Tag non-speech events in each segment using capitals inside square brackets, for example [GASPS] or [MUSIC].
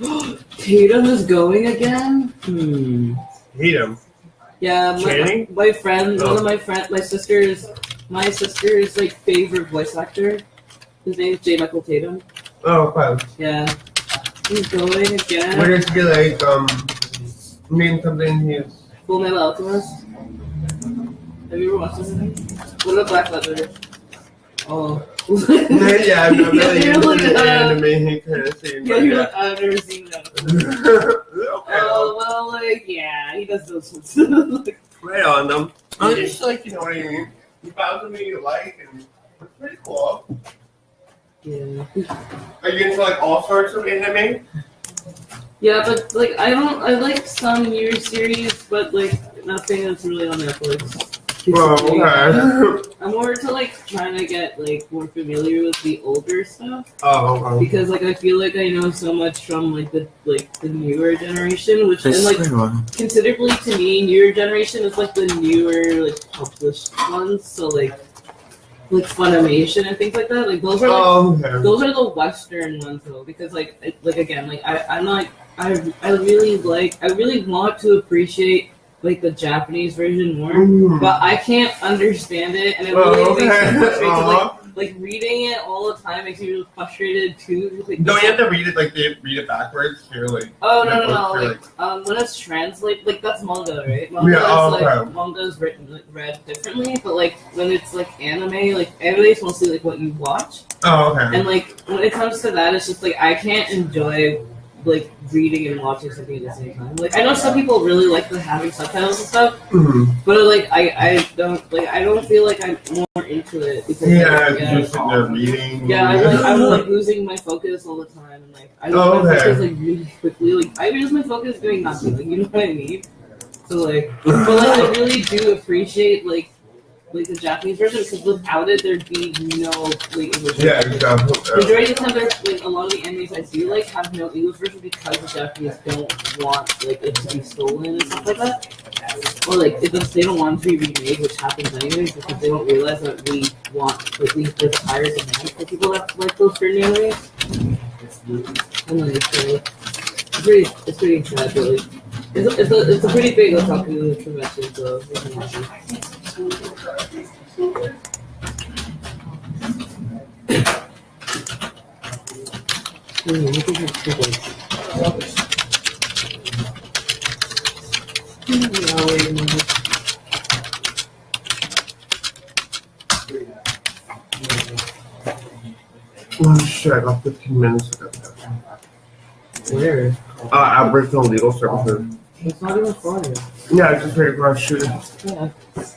[GASPS] Tatum is going again? Hmm. Him. Yeah, my, my friend, one Oh. of my friend, my sister's, my sister's like favorite voice actor. His name is J. Michael Tatum. Oh, fine. Yeah, he's going again. Where does he like um name something he's Fullmetal Alchemist. Have you ever watched this? What about Black Leather? Oh. yeah, I'm not really into like, the uh, anime kind of scene. Yeah, you're like, I've never seen that. [LAUGHS] Oh well, like yeah, he does those ones. [LAUGHS] right on them. I'm just like, you know what I mean? You found something you like, and it's pretty cool. yeah. Are you into like all sorts of anime? Yeah, but like I don't, I like some newer series, but like nothing that's really on Netflix. Basically, okay. I'm more to like trying to get like more familiar with the older stuff oh, okay. because like I feel like I know so much from like the like the newer generation, which and like considerably to me, newer generation is like the newer like published ones. So like like Funimation and things like that. Like those are like Oh, okay. those are the Western ones though, because like like again, like I I'm not I I really like I really want to appreciate like the Japanese version more, Mm. but I can't understand it, and it Oh, really makes me frustrated. Like, Uh-huh. like reading it all the time makes me really frustrated too. Like, Don't you have to read it like they read it backwards? Here, like Oh no no Yeah, no! or, Like um, when it's translated, like that's manga, right? Manga Yeah, oh, is like okay. manga is written like, read differently, but like when it's like anime, like anime is mostly like what you watch, oh, okay. and like when it comes to that, it's just like I can't enjoy like reading and watching something at the same time. Like I know some people really like the having subtitles and stuff, Mhm. but like I I don't like I don't feel like I'm more into it because like, Yeah, yeah. just sitting there reading. Yeah, I'm like, I'm like [LAUGHS] losing my focus all the time, and like I lose Oh, my okay. focus like really quickly. Like I lose my focus doing nothing. Like you know what I mean? So like, but like I really do appreciate like like the Japanese version because without it there'd be no like English. Yeah, exactly. Majority of the time, there's like a lot of the animes I do like have no English version because the Japanese don't want like it to be stolen and stuff like that, or like does, they don't want to be remade, which happens anyways because they don't realize that we want like we higher demand for people that like those certain animes. And like so it's pretty it's pretty sad, but like it's a, it's a, it's a pretty big otaku convention, so it's really nice. Look at this people. Wait a minute. Shit! I got 15 minutes ago. Where? Uh, Aboriginal Legal Services. It's not even far. Yeah, I just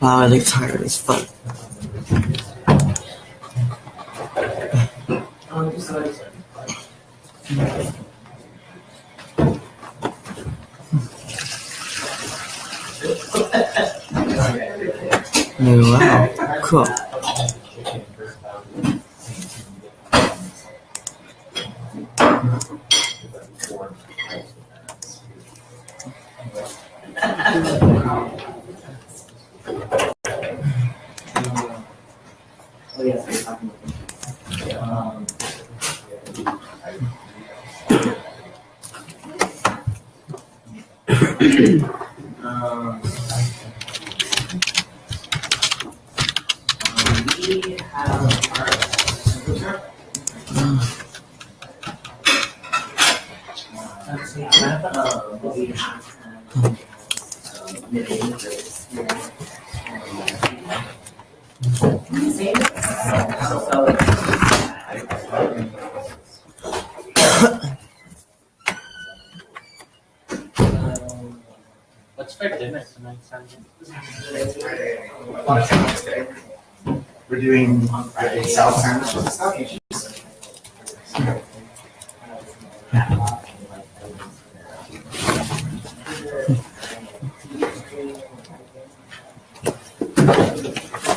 a shoot. Yeah. Bye. I'll be back. Mm-hmm. Yeah. Bye. I'm back right back on Aboriginal Legal. Alright. Wow, I look tired as fuck. Oh, wow. Cool. What's for dinner tonight? We're doing South Sandwich and stuff.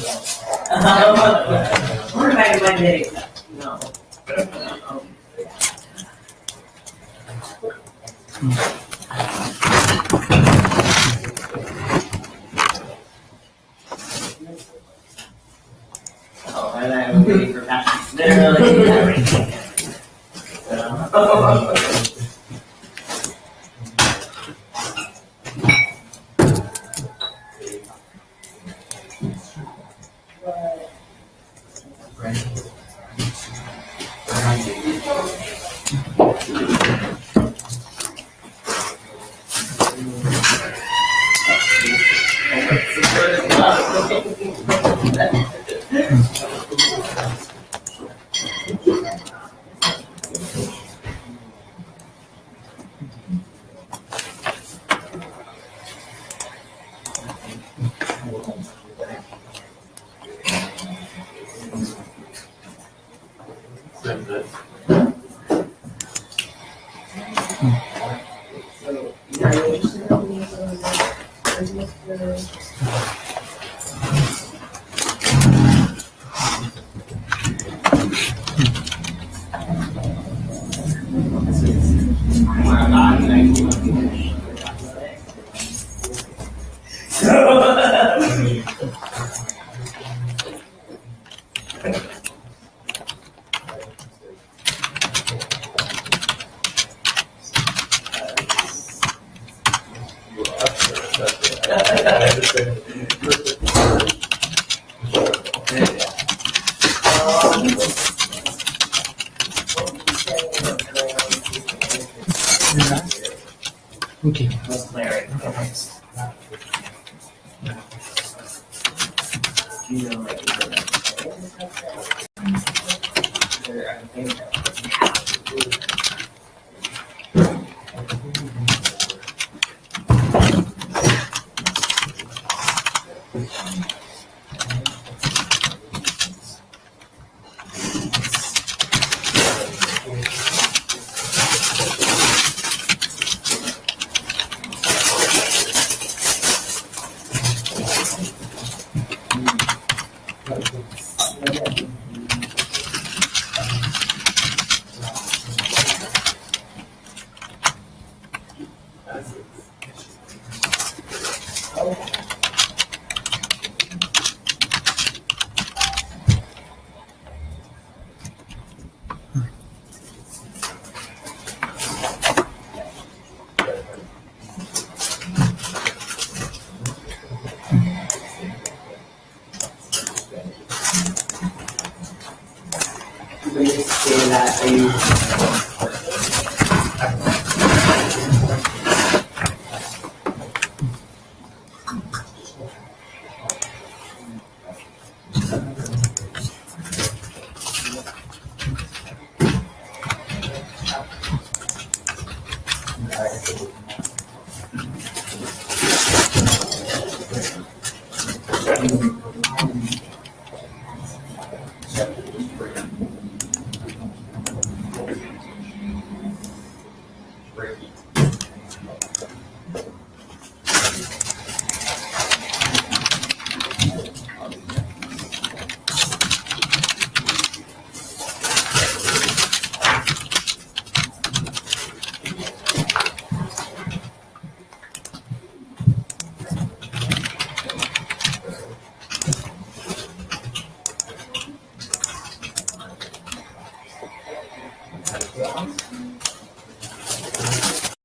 We're back by the No. Oh, and I'm waiting for passion. Literally. Everything. So- Okay. Was Larry. You know, like,